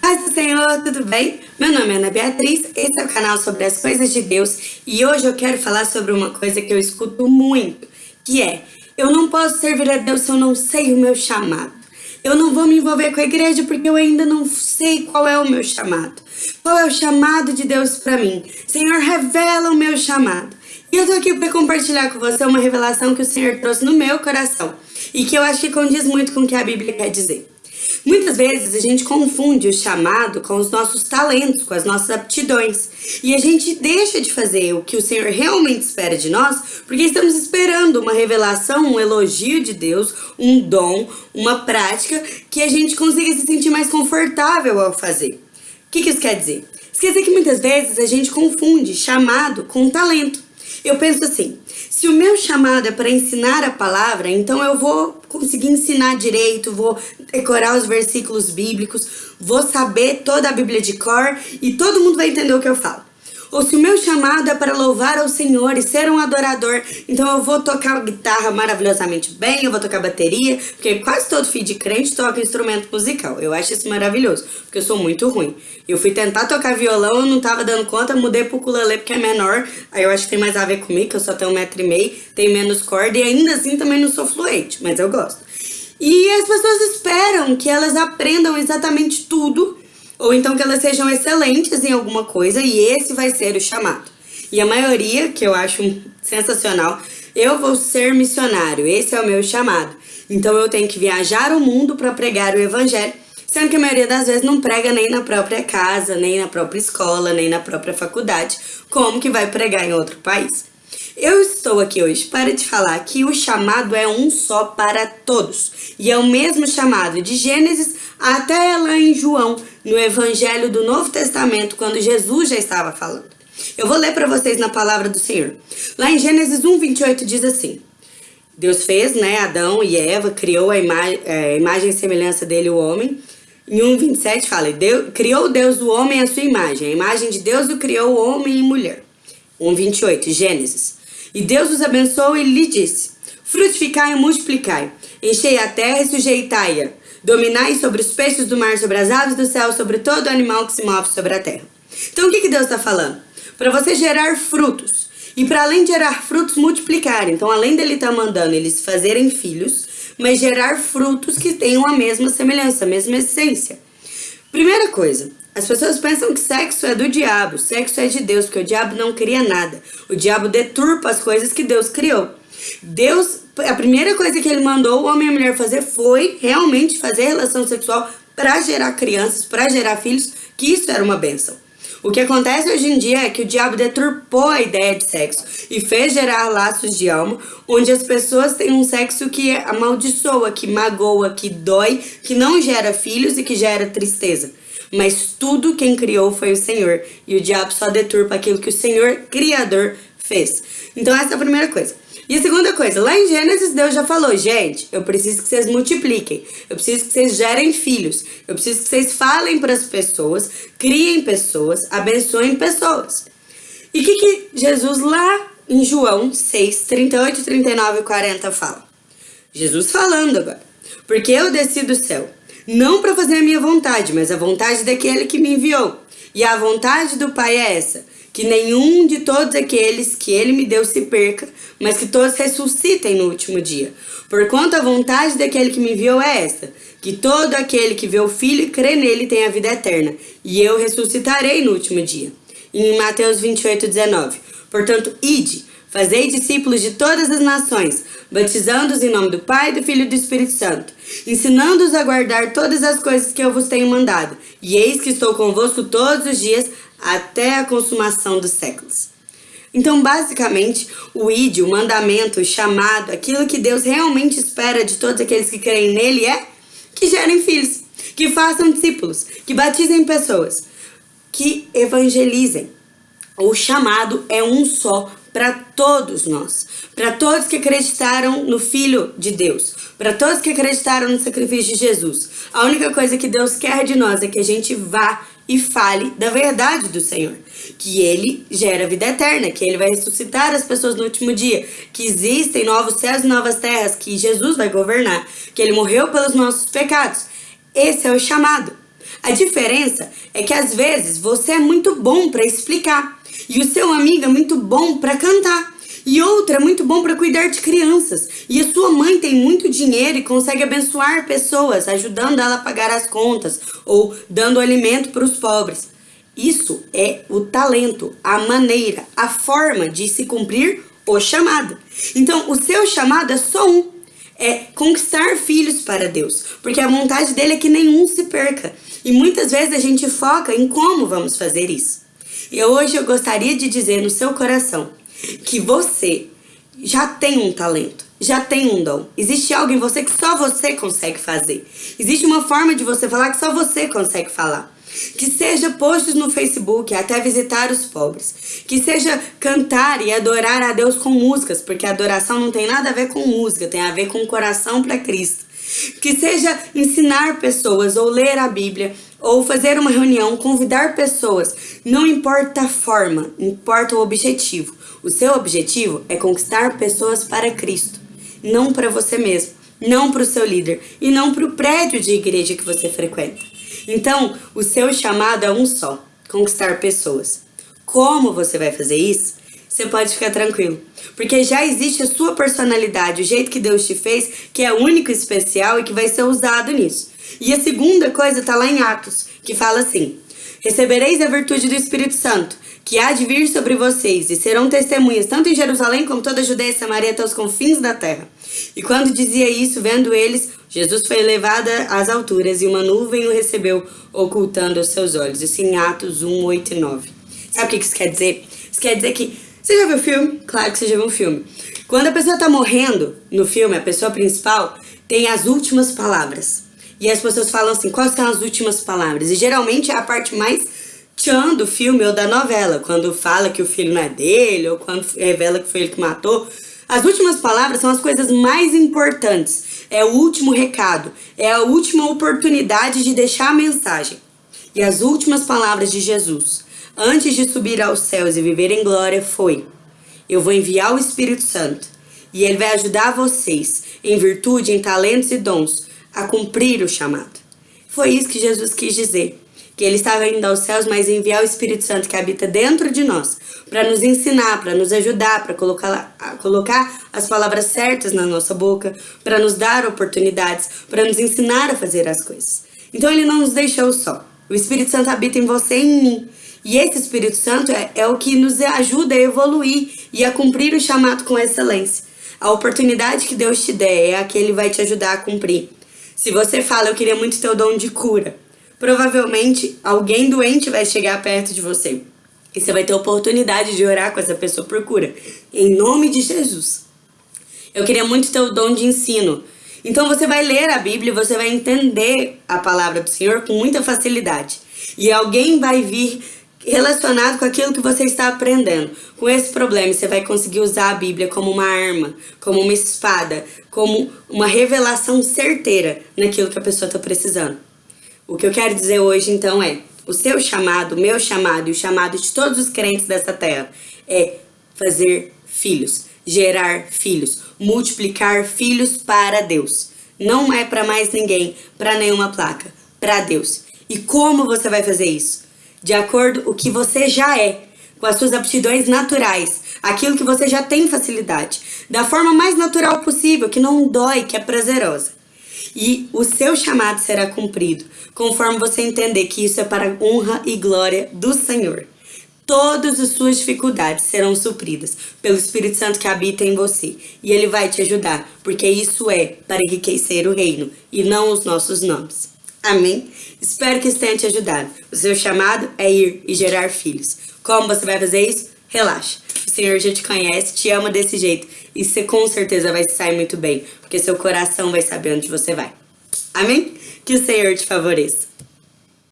Paz do Senhor, tudo bem? Meu nome é Ana Beatriz, esse é o canal sobre as coisas de Deus e hoje eu quero falar sobre uma coisa que eu escuto muito, que é eu não posso servir a Deus se eu não sei o meu chamado. Eu não vou me envolver com a igreja porque eu ainda não sei qual é o meu chamado. Qual é o chamado de Deus para mim? Senhor, revela o meu chamado. E eu tô aqui para compartilhar com você uma revelação que o Senhor trouxe no meu coração e que eu acho que condiz muito com o que a Bíblia quer dizer. Muitas vezes a gente confunde o chamado com os nossos talentos, com as nossas aptidões. E a gente deixa de fazer o que o Senhor realmente espera de nós, porque estamos esperando uma revelação, um elogio de Deus, um dom, uma prática que a gente consiga se sentir mais confortável ao fazer. O que, isso quer dizer? Dizer que muitas vezes a gente confunde chamado com talento. Eu penso assim, se o meu chamado é para ensinar a palavra, então eu vou conseguir ensinar direito, vou decorar os versículos bíblicos, vou saber toda a Bíblia de cor e todo mundo vai entender o que eu falo. Ou se o meu chamado é para louvar ao Senhor e ser um adorador, então eu vou tocar guitarra maravilhosamente bem, eu vou tocar bateria, porque quase todo filho de crente toca instrumento musical. Eu acho isso maravilhoso, porque eu sou muito ruim. Eu fui tentar tocar violão, eu não tava dando conta, mudei pro ukulele porque é menor, aí eu acho que tem mais a ver comigo, que eu só tenho um metro e meio, tenho menos corda e ainda assim também não sou fluente, mas eu gosto. E as pessoas esperam que elas aprendam exatamente tudo ou então que elas sejam excelentes em alguma coisa e esse vai ser o chamado. E a maioria, que eu acho sensacional, eu vou ser missionário, esse é o meu chamado. Então eu tenho que viajar o mundo para pregar o evangelho, sendo que a maioria das vezes não prega nem na própria casa, nem na própria escola, nem na própria faculdade, como que vai pregar em outro país. Eu estou aqui hoje para te falar que o chamado é um só para todos. E é o mesmo chamado de Gênesis até lá em João, no Evangelho do Novo Testamento, quando Jesus já estava falando. Eu vou ler para vocês na palavra do Senhor. Lá em Gênesis 1, 28 diz assim, Deus fez, né, Adão e Eva, criou a ima é, imagem e semelhança dele, o homem. Em 1, 27 fala, Deus, criou Deus o homem à sua imagem, a imagem de Deus o criou homem e mulher. 1, 28, Gênesis. E Deus os abençoou e lhe disse, Frutificai e multiplicai, enchei a terra e sujeitai-a, dominai sobre os peixes do mar, sobre as aves do céu, sobre todo animal que se move sobre a terra. Então o que, que Deus está falando? Para você gerar frutos, e para além de gerar frutos, multiplicar. Então além dele estar tá mandando eles fazerem filhos, mas gerar frutos que tenham a mesma semelhança, a mesma essência. Primeira coisa, as pessoas pensam que sexo é do diabo, sexo é de Deus, porque o diabo não cria nada. O diabo deturpa as coisas que Deus criou. Deus, a primeira coisa que ele mandou o homem e a mulher fazer foi realmente fazer relação sexual para gerar crianças, para gerar filhos, que isso era uma benção. O que acontece hoje em dia é que o diabo deturpou a ideia de sexo e fez gerar laços de alma, onde as pessoas têm um sexo que amaldiçoa, que magoa, que dói, que não gera filhos e que gera tristeza. Mas tudo quem criou foi o Senhor. E o diabo só deturpa aquilo que o Senhor Criador fez. Então essa é a primeira coisa. E a segunda coisa, lá em Gênesis Deus já falou, gente, eu preciso que vocês multipliquem, eu preciso que vocês gerem filhos, eu preciso que vocês falem para as pessoas, criem pessoas, abençoem pessoas. E o que, que Jesus lá em João 6, 38, 39 e 40 fala? Jesus falando agora, porque eu desci do céu não para fazer a minha vontade, mas a vontade daquele que me enviou. E a vontade do Pai é essa, que nenhum de todos aqueles que ele me deu se perca, mas que todos ressuscitem no último dia. Porquanto a vontade daquele que me enviou é esta, que todo aquele que vê o Filho e crê nele tem a vida eterna, e eu ressuscitarei no último dia. Em Mateus 28, 19. Portanto, ide, fazei discípulos de todas as nações, batizando-os em nome do Pai, do Filho e do Espírito Santo, ensinando-os a guardar todas as coisas que eu vos tenho mandado. E eis que estou convosco todos os dias, até a consumação dos séculos. Então, basicamente, o ídio, o mandamento, o chamado, aquilo que Deus realmente espera de todos aqueles que creem nele é que gerem filhos, que façam discípulos, que batizem pessoas, que evangelizem. O chamado é um só para todos nós, para todos que acreditaram no Filho de Deus, para todos que acreditaram no sacrifício de Jesus. A única coisa que Deus quer de nós é que a gente vá e fale da verdade do Senhor, que Ele gera vida eterna, que Ele vai ressuscitar as pessoas no último dia, que existem novos céus e novas terras, que Jesus vai governar, que Ele morreu pelos nossos pecados. Esse é o chamado. A diferença é que às vezes você é muito bom para explicar e o seu amigo é muito bom para cantar. E outra é muito bom para cuidar de crianças. E a sua mãe tem muito dinheiro e consegue abençoar pessoas, ajudando ela a pagar as contas ou dando alimento para os pobres. Isso é o talento, a maneira, a forma de se cumprir o chamado. Então, o seu chamado é só um: é conquistar filhos para Deus, porque a vontade dele é que nenhum se perca. E muitas vezes a gente foca em como vamos fazer isso. E hoje eu gostaria de dizer no seu coração que você já tem um talento, já tem um dom. Existe algo em você que só você consegue fazer. Existe uma forma de você falar que só você consegue falar. Que seja posts no Facebook, até visitar os pobres. Que seja cantar e adorar a Deus com músicas, porque adoração não tem nada a ver com música, tem a ver com o coração para Cristo. Que seja ensinar pessoas ou ler a Bíblia ou fazer uma reunião, convidar pessoas. Não importa a forma, importa o objetivo. O seu objetivo é conquistar pessoas para Cristo, não para você mesmo, não para o seu líder e não para o prédio de igreja que você frequenta. Então, o seu chamado é um só: conquistar pessoas. Como você vai fazer isso? Você pode ficar tranquilo, porque já existe a sua personalidade, o jeito que Deus te fez, que é único e especial e que vai ser usado nisso. E a segunda coisa está lá em Atos, que fala assim: Recebereis a virtude do Espírito Santo, que há de vir sobre vocês, e serão testemunhas tanto em Jerusalém como toda a Judeia e Samaria até os confins da terra. E quando dizia isso, vendo eles, Jesus foi levado às alturas, e uma nuvem o recebeu, ocultando os seus olhos. Isso em Atos 1, 8 e 9. Sabe o que isso quer dizer? Isso quer dizer que. Você já viu o filme? Claro que você já viu um filme. Quando a pessoa está morrendo no filme, a pessoa principal tem as últimas palavras. E as pessoas falam assim: quais são as últimas palavras? E geralmente é a parte mais tchan do filme ou da novela, quando fala que o filho não é dele, ou quando revela que foi ele que matou. As últimas palavras são as coisas mais importantes. É o último recado, é a última oportunidade de deixar a mensagem. E as últimas palavras de Jesus, antes de subir aos céus e viver em glória, foi: Eu vou enviar o Espírito Santo, e ele vai ajudar vocês, em virtude, em talentos e dons, a cumprir o chamado. Foi isso que Jesus quis dizer. Que ele estava indo aos céus, mas enviar o Espírito Santo que habita dentro de nós, para nos ensinar, para nos ajudar, para colocar, colocar as palavras certas na nossa boca, para nos dar oportunidades, para nos ensinar a fazer as coisas. Então ele não nos deixou só. O Espírito Santo habita em você e em mim. E esse Espírito Santo é, é o que nos ajuda a evoluir e a cumprir o chamado com excelência. A oportunidade que Deus te der é a que Ele vai te ajudar a cumprir. Se você fala, eu queria muito ter o dom de cura, provavelmente alguém doente vai chegar perto de você. E você vai ter oportunidade de orar com essa pessoa por cura. Em nome de Jesus. Eu queria muito ter o dom de ensino. Então você vai ler a Bíblia e você vai entender a palavra do Senhor com muita facilidade. E alguém vai vir relacionado com aquilo que você está aprendendo. Com esse problema, você vai conseguir usar a Bíblia como uma arma, como uma espada, como uma revelação certeira naquilo que a pessoa está precisando. O que eu quero dizer hoje, então, é: o seu chamado, o meu chamado e o chamado de todos os crentes dessa terra é fazer filhos, gerar filhos, multiplicar filhos para Deus. Não é para mais ninguém, para nenhuma placa, para Deus. E como você vai fazer isso? de acordo com o que você já é, com as suas aptidões naturais, aquilo que você já tem facilidade, da forma mais natural possível, que não dói, que é prazerosa. E o seu chamado será cumprido, conforme você entender que isso é para a honra e glória do Senhor. Todas as suas dificuldades serão supridas pelo Espírito Santo que habita em você. E ele vai te ajudar, porque isso é para enriquecer o reino e não os nossos nomes. Amém? Espero que isso tenha te ajudado. O seu chamado é ir e gerar filhos. Como você vai fazer isso? Relaxa. O Senhor já te conhece, te ama desse jeito. E você com certeza vai sair muito bem, porque seu coração vai saber onde você vai. Amém? Que o Senhor te favoreça.